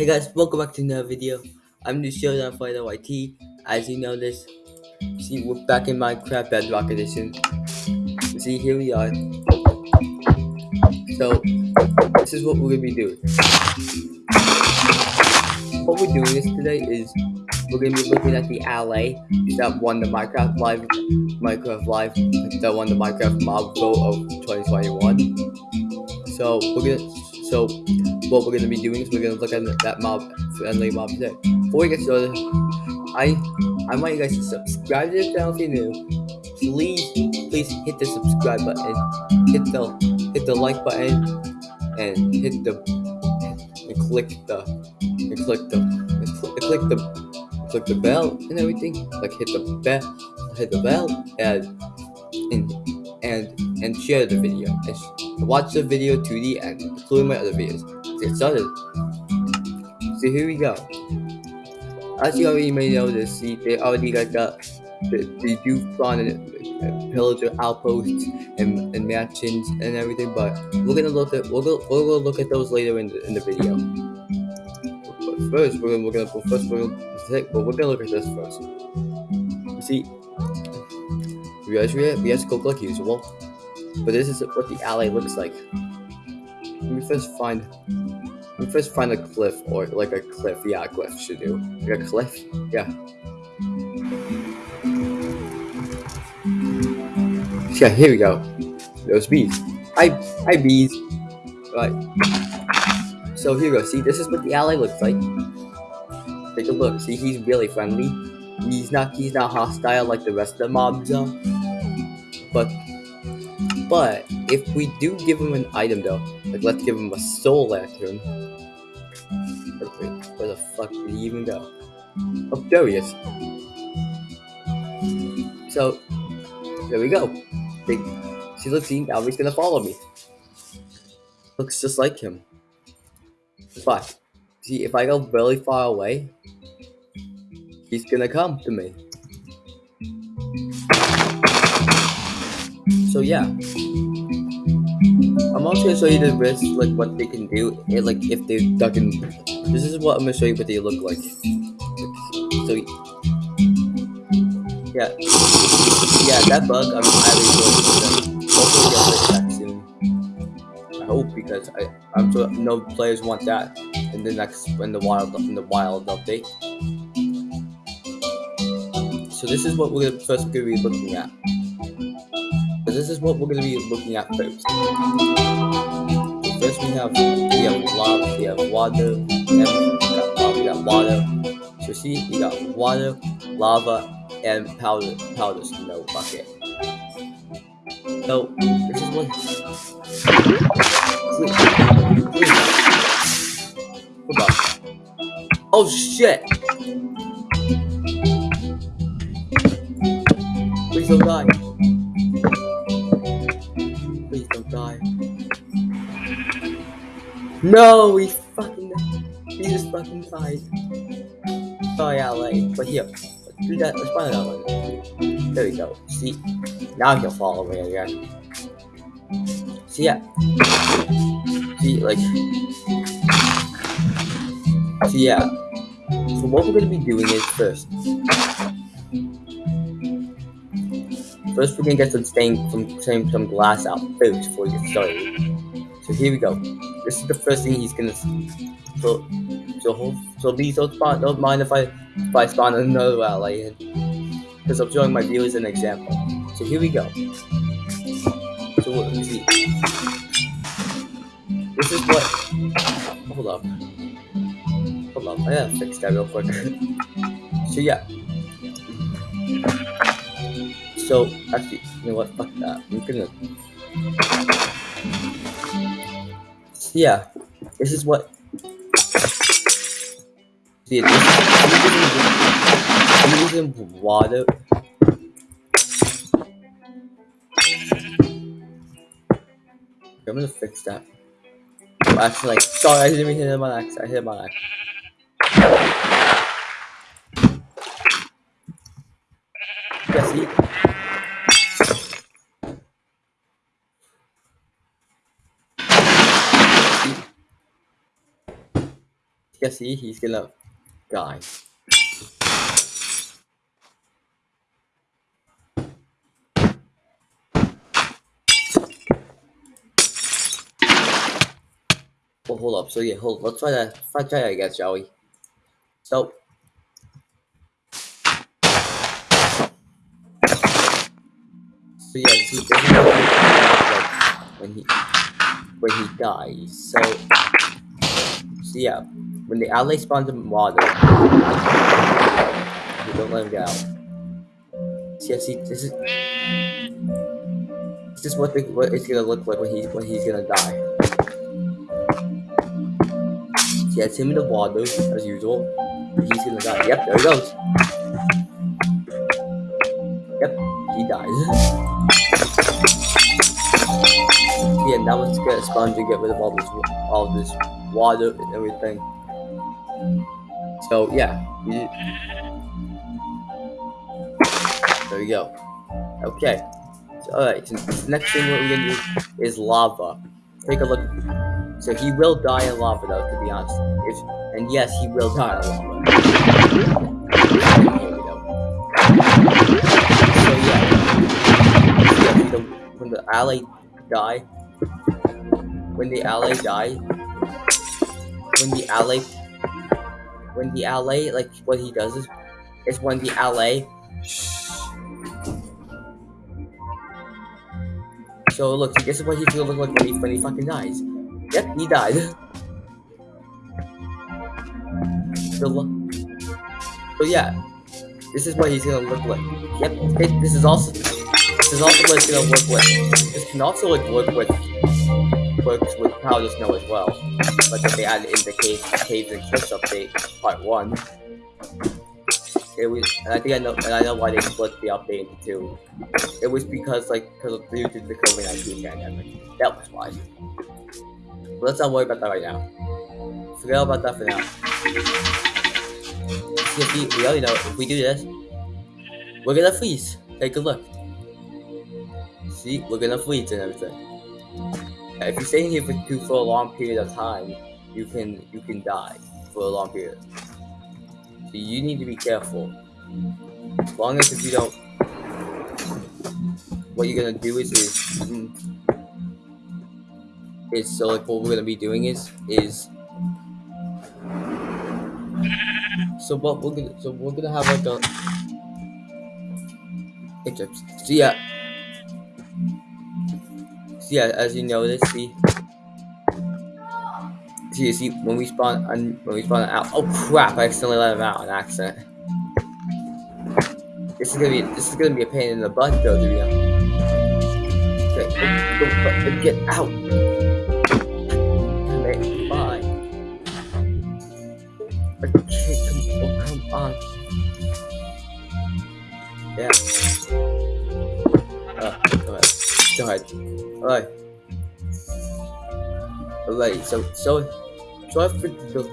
Hey guys, welcome back to another video. I'm the Showdown Fighter YT. As you know this, see we're back in Minecraft Bedrock Edition. See here we are. So this is what we're gonna be doing. What we're doing this today is we're gonna be looking at the Allay that won the Minecraft Live Minecraft Live that won the Minecraft Mob Vote of 2021. So we're gonna so what we're gonna be doing is we're gonna look at that mob friendly mob today. Before we get started, I I want you guys to subscribe to the channel if you're new. Please please hit the subscribe button, hit the hit the like button, and hit the and click the and click the and click, and click the click the bell and everything. Like hit the bell, hit the bell, and and and and share the video. And watch the video to the end, including my other videos. Get started. So here we go. As you already may know, see they already got the do spawn and pillager outposts and, and mansions and everything, but we're gonna look at we're gonna, we're gonna look at those later in the in the video. But first, we're gonna we're gonna first we're gonna take, but we're gonna look at this first. You see, we actually we have, to go like usual, but this is what the Allay looks like. Let me first find let me first find a cliff or like a cliff. Yeah, a cliff should do. Like a cliff. Yeah. Yeah, here we go. Those bees. Hi, hi bees. Right. So here we go. See, this is what the Allay looks like. Take a look. See, he's really friendly. He's not. He's not hostile like the rest of the mobs are. But, but if we do give him an item though, like let's give him a soul lantern. Where the fuck did he even go? Oh, there he is. So, there we go. See, look, see, now he's gonna follow me. Looks just like him. But, see, if I go really far away, he's gonna come to me. So yeah. I'm also gonna show you the risks, like what they can do, and, like if they duck in. This is what I'm gonna show you what they look like. So yeah, yeah, that bug I'm highly enjoying. Hopefully get it back soon. I hope because I I'm sure no players want that in the next in the wild in the wild update. So this is what we're first to be looking at. This is what we're going to be looking at first. First we have we have lava, we have water, we got, uh, we got water. So see, we got water, lava, and powder powders in the bucket. So this is what. Oh shit! Please don't die. No, he fucking he just fucking died. Sorry, Allay, but here, let's do that. Let's find another one. There we go. See, now he'll follow me again. See, yeah. See, like, see, yeah. So what we're gonna be doing is first. First, we're gonna get some stain, some some, some glass out first we get started. So here we go. This is the first thing he's gonna. So, so, so please don't. Don't mind if I if I spawn another ally because I'm showing my viewers an example. So here we go. So let me see. This is what. Hold up. Hold up. I gotta fix that real quick. so yeah. So actually, you know what? Fuck that. I'm gonna. Yeah, this is what. Is using, water. I'm gonna fix that. Actually, like, sorry, I didn't mean to hit my axe. I hit my axe. Yeah, see? Yeah, see, he's gonna die. Well, hold up. So yeah, hold. Let's try that. Let's try that again, shall we? So. So yeah, is when he when he dies. So, so yeah, when the ally spawns in water, you don't let him get out. See, see, this is this is what the, what it's gonna look like when he when he's gonna die. See, it's him in the water as usual. He's gonna die. Yep, there he goes. Yep, he dies. yeah, now let's get a sponge and get rid of all this all this water and everything. So yeah, there you go. Okay. So, alright, so the next thing we're gonna do is lava. Take a look. So he will die in lava though, to be honest. If, and yes, he will die in lava. So yeah. when the ally die, when the ally die, when the ally, when the ally, like what he does is, is when the ally. So look, this is what he's gonna look like when he when he fucking dies. Yep, he died. so, yeah, this is what he's gonna look like. Yep, this is also this is also what it's gonna look with. This can also like work with works with powder snow as well. Like they added in the cave, caves and cliffs update part one. It was, and I think I know, and I know why they split the update into two. It was because like because due to the COVID nineteen pandemic. That was why. But let's not worry about that right now. Forget about that for now. See, we already know if we do this, we're gonna freeze. Take a look. See, we're gonna freeze and everything. If you stay in here for, too, for a long period of time, you can you can die for a long period. So you need to be careful. As long as if you don't, what you're gonna do is is, mm, is so like what we're gonna be doing is is so what we're gonna so we're gonna have like a so yeah yeah, as you notice, see, see, see, when we spawn, when we spawn out, oh crap, I accidentally let him out on accident. This is gonna be, this is gonna be a pain in the butt, though, to be honest. Okay, go, go, get out. Ahead. Alright. Alright, so, so, so I the...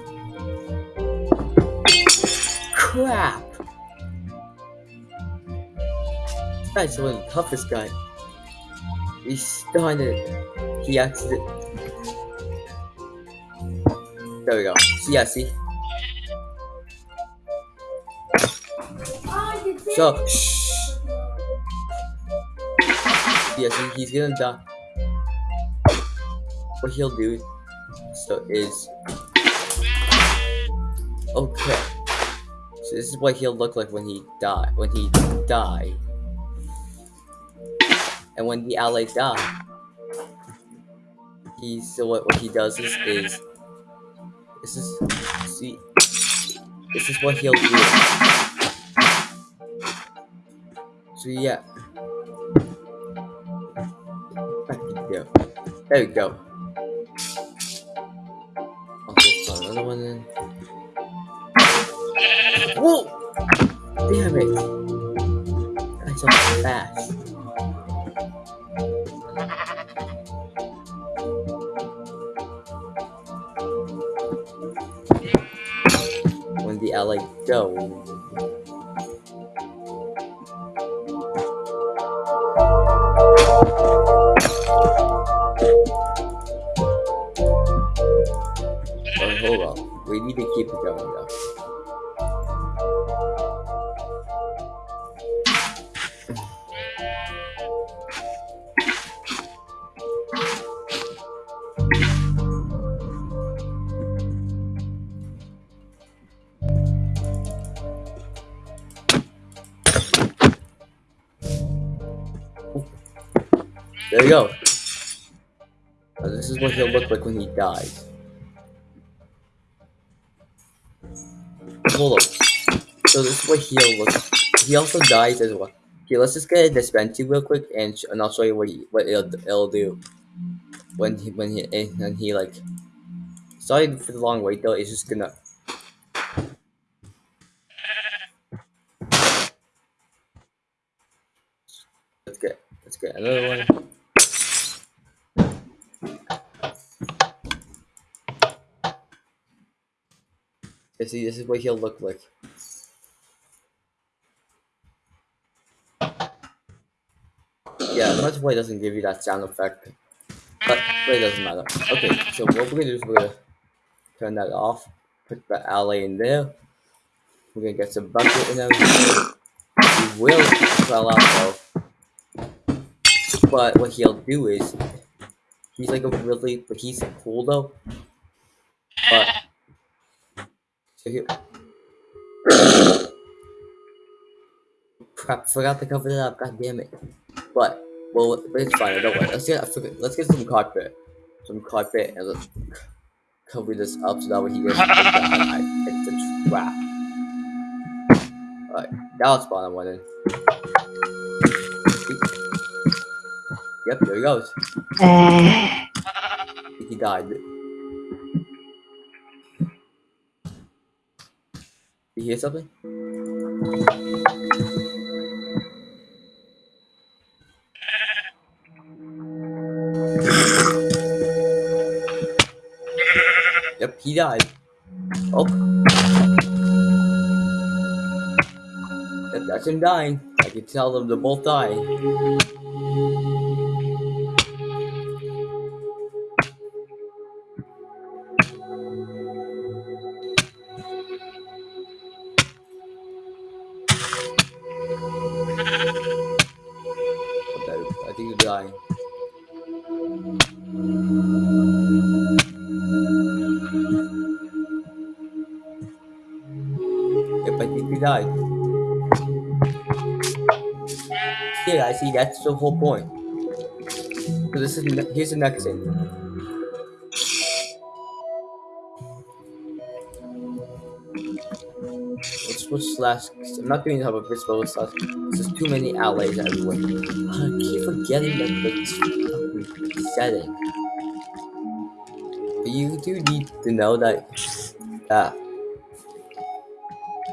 Crap! Guy's one of the toughest guy. He's started. He accident. There we go. See, yeah, see? So, shh. See, he's gonna die. What he'll do so is okay. So this is what he'll look like when he die when he die. And when the allies die he so what, what he does is is this is see this is what he'll do. So yeah there we go Okay, another one in. Whoa! Damn it! That's so fast. When the Allay go. Dies. Hold up. So this is what he'll look. He also dies as well. Okay, let's just get a dispensing real quick, and, and I'll show you what he, what it'll, it'll do when he when he and he like. Sorry for the long wait though. It's just gonna. Let's get let's get another one. See, this is what he'll look like. Yeah, much play doesn't give you that sound effect. But, but it doesn't matter. Okay, so what we're gonna do is we're gonna turn that off, put the Allay in there. We're gonna get some bucket in there. He will fall out though. But what he'll do is he's like a really but he's cool though. So he Crap, forgot to cover that up, god damn it. But well it's fine, don't worry. Let's get let's get some carpet. Some carpet and let's cover this up so that way he doesn't think that I picked the trap. Alright, now let's spawn one in. Yep, there he goes. Eh. he died. You hear something? yep, he died. Oh. Yep, that's him dying. I can tell them they're both dying. Yep, I think he died. Yeah, I see. That's the whole point. So this is here's the next thing. switch slash. I'm not doing hoverboard slash. There's too many Allays everywhere. Forgetting that the setting. But you do need to know that. That.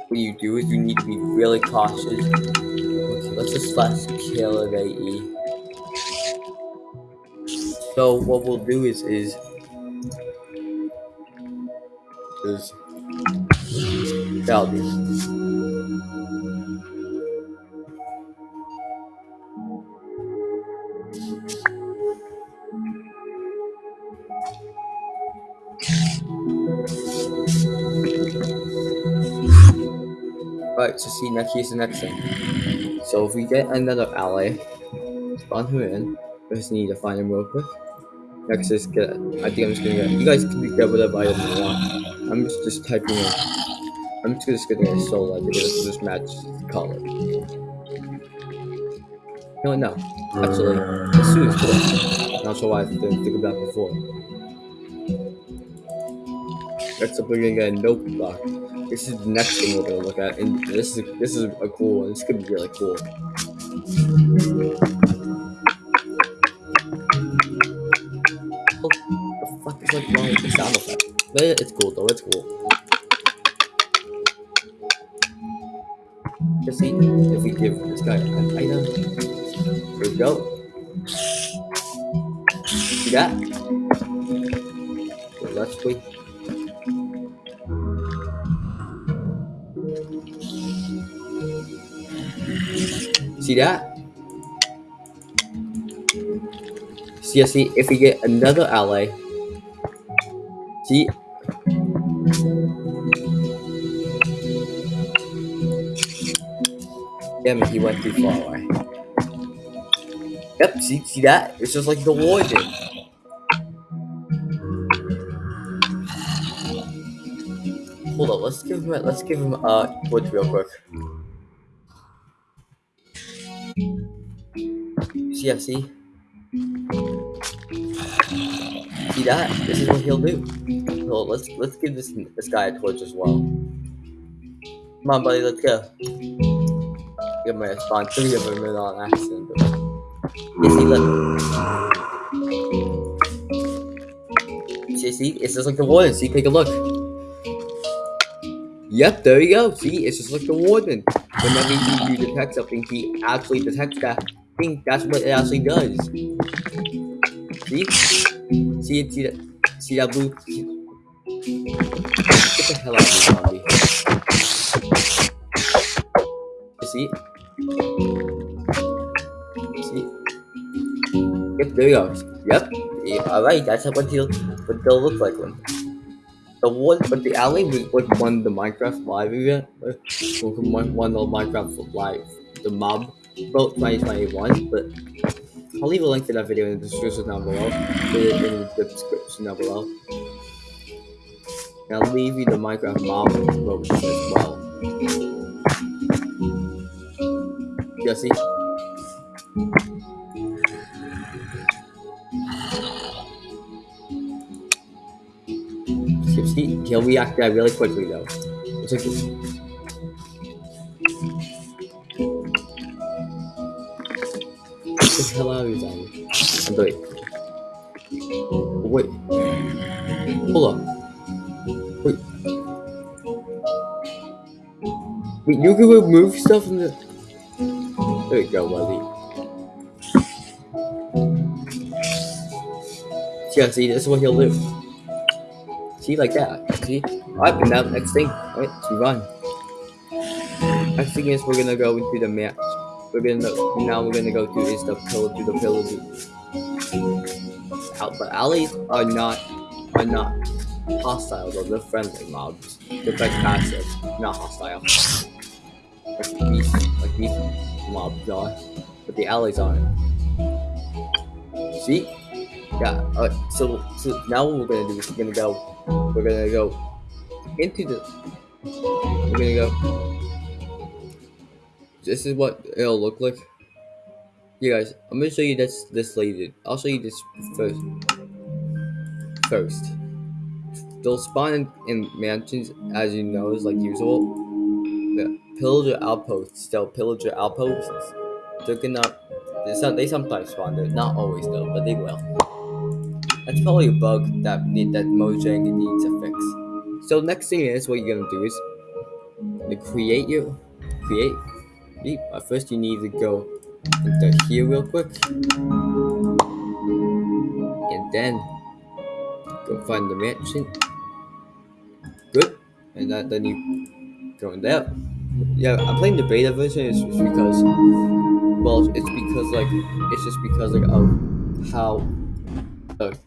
What you do is you need to be really cautious. Okay, let's just slash kill it AE. So what we'll do is is is Valdi. So see next here's the next thing. So if we get another ally, spawn him in. We just need to find him real quick. Next is get I think I'm just gonna get you guys can get whatever item you want. I'm just, just typing in I'm just gonna get solo because this match color. No, no, actually, as soon cool. Not sure why I didn't think of that before. Next up, we're gonna get a. This is the next thing we're gonna look at, and this is this is a cool one. This could be really cool. What the fuck is like wrong with the sound effect? But it's cool though. It's cool. Just see if we give this guy an item. Here we go. See that? Let's wait. See that? See, see, if we get another ally, see, Damn it, he went too far away. Yep, see, see that? It's just like the warden. Hold on, let's give him a, let's give him a wood real quick. Yeah, see? See that? This is what he'll do. So let's let's give this this guy a torch as well. Come on, buddy, let's go. Give my spawn three of them in on accident. You see, look. See, see, it's just like the warden. See, take a look. Yep, there you go. See, it's just like the warden. Whenever you detect something, he actually detects that thing. That's what it actually does. See? See it? See that? See that blue? Get the hell out of here, zombie. See? See? Yep, there you go. Yep. Yeah, Alright, that's what he'll what they'll look like when the one but the Allay was what won the Minecraft live event. Won won the Minecraft live the mob vote 2021, but I'll leave a link to that video in the description down below. Put it in the description down below. And I'll leave you the Minecraft mob as well. Jesse. See, he'll react that really quickly though. It's Hold on. Wait. Wait, you can remove stuff from the. There you go, buddy. Yeah, see, this is what he'll do. See, like that. See? Alright, and now next thing. Alright, move on. Next thing is we're gonna go into the map. We're gonna now we're gonna go through is the pillar to the pillar out but Allays are not are not hostile though, they're friendly mobs. They're like passive, not hostile. Like these like these mobs are. But the Allays aren't. See? Yeah, alright, so so now what we're gonna do is we're gonna go we're gonna go into the we're gonna go this is what it'll look like. Yeah, guys, I'm gonna show you this this later. I'll show you this first. First, they'll spawn in, mansions, as you know, is like usual. The pillager outposts, they'll pillager outposts. They're gonna. They some- they sometimes spawn there, not always though, but they will. That's probably a bug that need that Mojang needs a fix. So next thing is what you're gonna do is to create your create Beep. But first you need to go into here real quick. And then go find the mansion. Good. And that, then you go in there. Yeah, I'm playing the beta version it's just because well it's because like it's just because like of how the,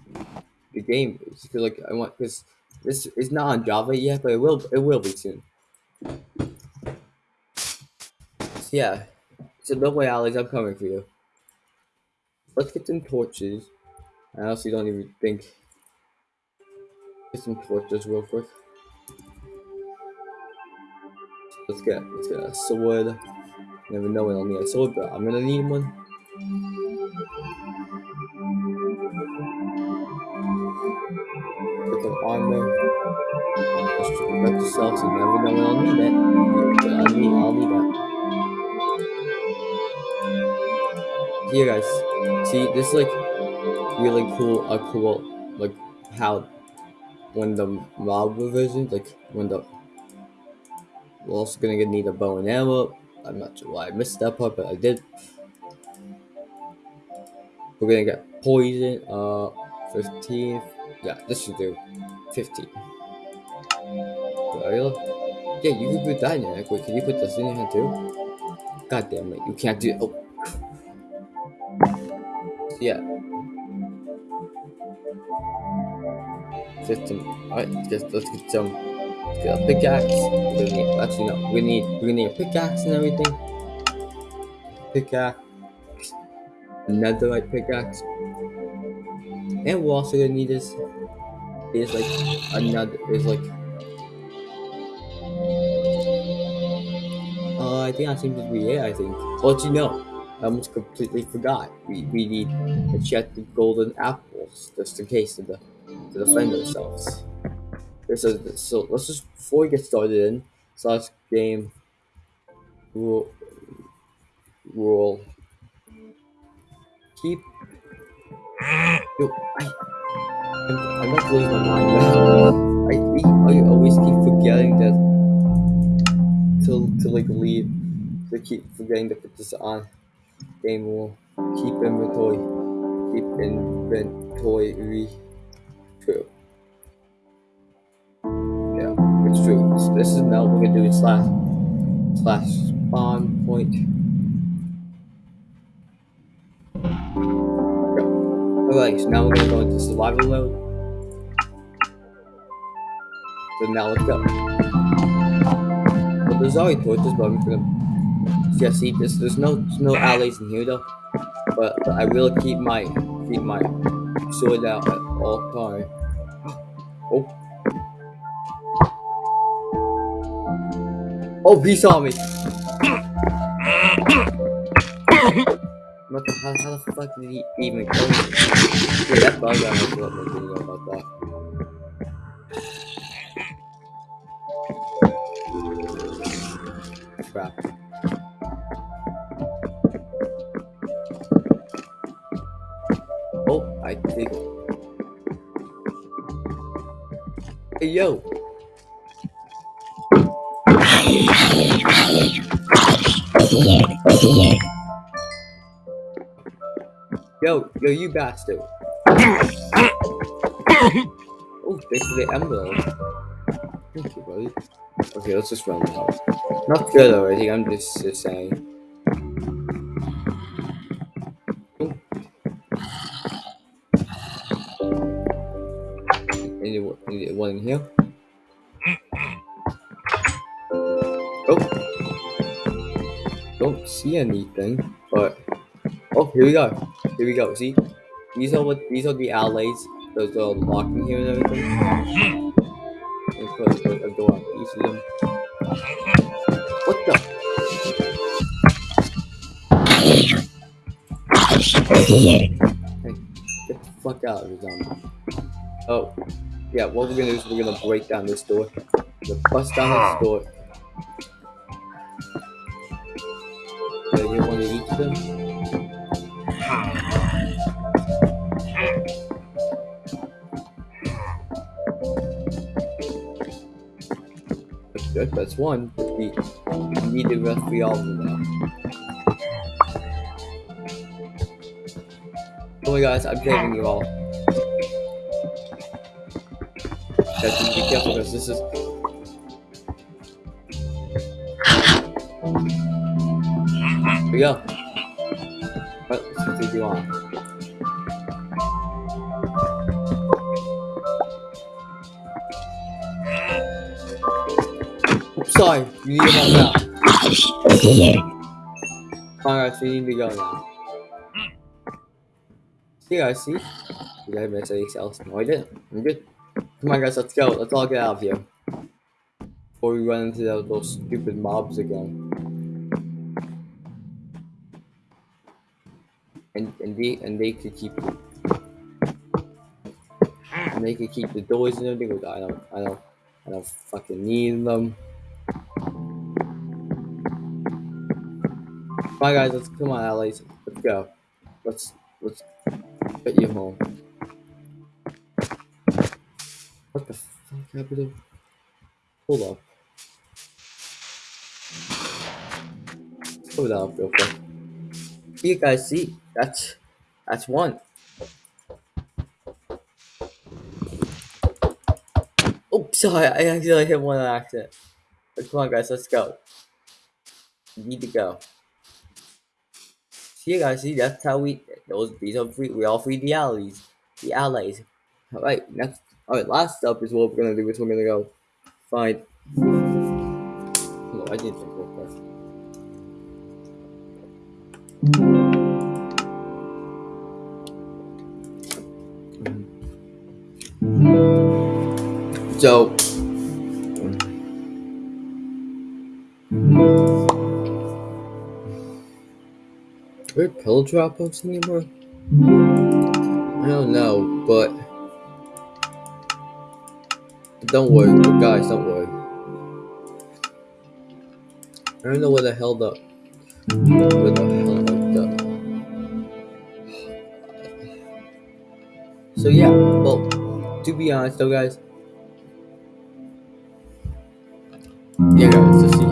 the game is. Because like I want because this is not on Java yet, but it will it will be soon. So yeah. So no way, Alex, I'm coming for you. Let's get some torches. I honestly don't even think. Get some torches real quick. Let's get let's get a sword. Never know when I'll need a sword, but I'm gonna need one. Get some armor. Just protect yourself, so you never know when I'll need it. But I'll need I'll need that. Here guys, see this is like really cool a cool like how when the mob revision like when the we're also gonna need a bow and arrow. I'm not sure why I missed that part, but I did. We're gonna get poison, uh 15. Yeah, this should do 15. There. Yeah, you can put that in your. Wait, can you put this in hand too? God damn it, you can't do Oh. Yeah. System. Alright, just let's get some Get a pickaxe. We're need, actually, no. We need, we're need a pickaxe and everything. Pickaxe. another Netherite pickaxe. And we're also gonna need this. is like another, is like Uh, I think that seems to be it, I think. But you know, I almost completely forgot. We, we need to check the golden apples, just in case of the, defend ourselves. So, let's just, before we get started in, slash game rule, rule, keep, yo, I, I'm, not losing my mind. I, I always keep forgetting that to, to like leave, to keep forgetting to put this on game rule. Keep inventory. Keep inventory true. Yeah, it's true. So this is now we're gonna do slash slash spawn point. Alright, so now we're gonna go into survival mode. So now let's go. Well, there's already torches, but I'm gonna yeah see this. There's no there's no Allays in here though. But, but I will keep my keep my sword out at all time. Oh. Oh, he saw me. What the hell? How the fuck did he even kill me? Yeah, that bug I must let my video about that. Crap. Yo. Yo, yo, you bastard. oh, thanks for the emerald. Thank you, buddy. Okay, let's just run the house. Not good already, I'm just, just saying. Anyone in here? Oh. Don't see anything, but oh, here we go. Here we go. See, these are what these are the Allays. Those are locked in here and everything. Let's put, put a door on each of them. What the? Hey, get the fuck out of here, zombie. Oh, yeah. What we're gonna do is we're gonna break down this door. We're gonna bust down this door. I get one of each them? That's good. That's one. We, we need the rest of all of them now. Oh my guys, I'm saving you all. You be careful because this is. Here we go. What? What do you want? Oops, sorry, you need to help out. Alright, so you need to go now. See guys, see? You guys miss anything else? No, I didn't. I'm good. Come on, guys, let's go. Let's all get out of here. Before we run into those, stupid mobs again. And and they and they could keep and they could keep the doors and everything. Which I don't I don't I don't fucking need them. On, guys. Let's come on, allies. Let's go. Let's let's get you home. What the fuck happened? Hold up. Go down real quick. You guys see? That's that's one. Oh, sorry, I accidentally hit one on accident. But come on, guys, let's go. We need to go. See, guys, see, that's how we. Those these are free. We all free the allies. the allies. All right, next. All right, last up is what we're gonna do. We're gonna go find. No, I didn't think real quick. Mm-hmm. So, mm-hmm. are there pill dropouts anymore? I don't know, but don't worry, guys, don't worry. I don't know where the hell the where the hell the. So yeah, well, to be honest though, guys. Yeah, guys, let's see.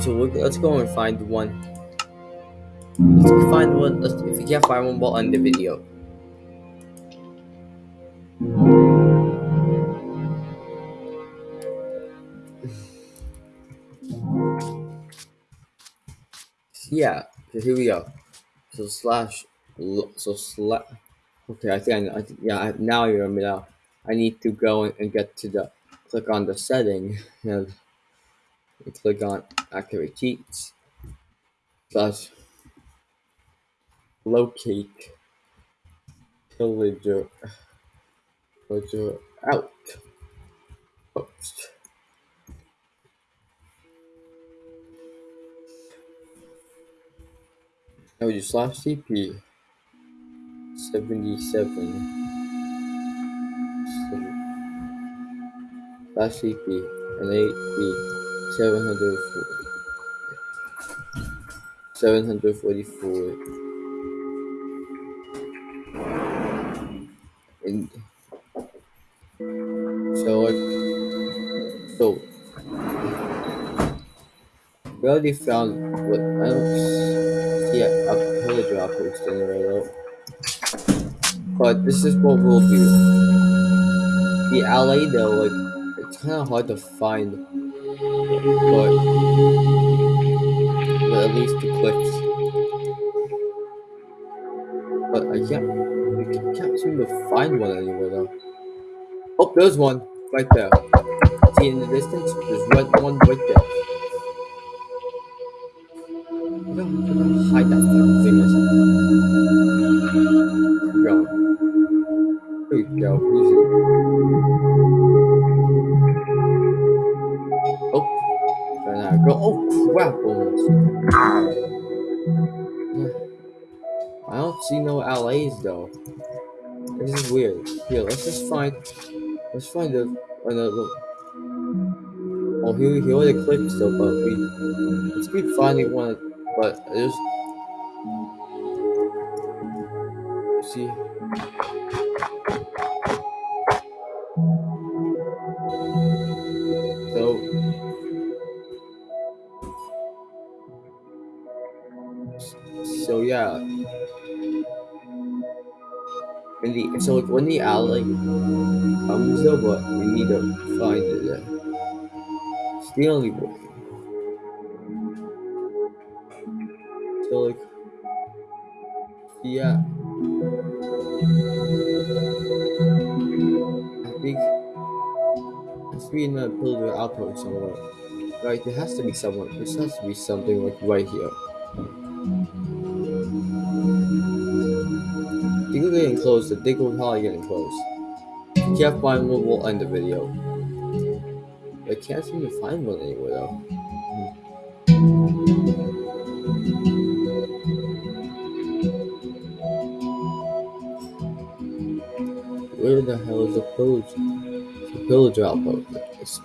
So let's go and find one. Let's find one. Let's, if we can't find one, we'll end the video. Yeah, so here we go. So slash, so slash. Okay, I think I, I yeah. I, now you're remember now. I need to go and, get to the click on the setting and, click on activate cheats slash locate pillager pillager out post. Now you slash CP seventy seven slash CP and AP seven hundred forty seven hundred forty four and so like so we already found what I see a, a pillager outpost anywhere though. But this is what we'll do. The Allay though, like it's kinda hard to find but, but at least the cliffs. But uh, I can't I can't seem to find one anywhere though. Oh there's one right there. See in the distance there's one right there. I don't see no Allays though. This is weird. Here, let's just find. Let's find a, another. Oh, here, are the clips though, but we let's keep finding one. But I just see. So like when the Allay comes though, but we need to find it. It's the only way. So like, yeah. I think has to be in a outpost somewhere. Right, there has to be someone. This has to be something like right here. Think we're probably getting close. If you can't find one, we'll end the video. I can't seem to find one anywhere though. Where the hell is the pillage? The pillager outpost.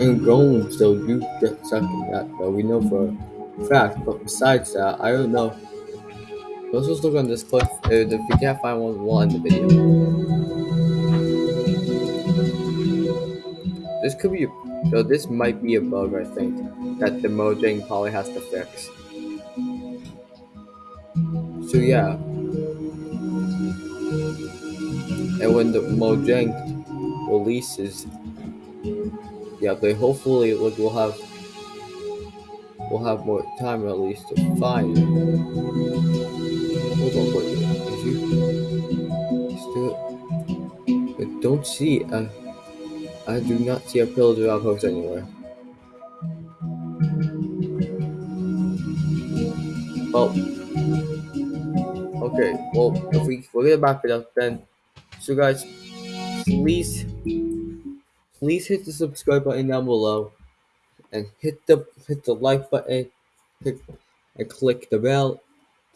And golems so you get in that but we know for fact. But besides that, I don't know. Let's just look on this cliff. Uh, if we can't find one, we'll end the video. This could be, so this might be a bug, I think, that the Mojang probably has to fix. So yeah. And when the Mojang releases, yeah, they hopefully like we'll have we'll have more time at least to find it. Hold on, wait, did you still don't see a. I do not see a pillager outpost anywhere. Well, okay. Well, if we we're gonna it up then. So guys, please, please hit the subscribe button down below, and hit the hit the like button, hit, and click the bell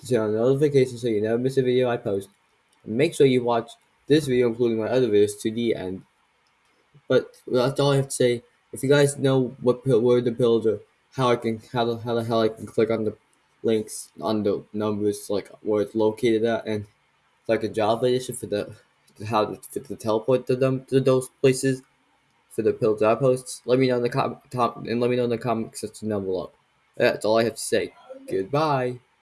to turn on notifications so you never miss a video I post. And make sure you watch this video, including my other videos, to the end. But that's all I have to say. If you guys know what where the pillager, how I can how the how the hell I can click on the links on the numbers like where it's located at and like a Java edition for the how to, for the teleport to them to those places for the pillager outposts. Let me know in the com- top and let me know in the comment section down below. That's all I have to say. Goodbye.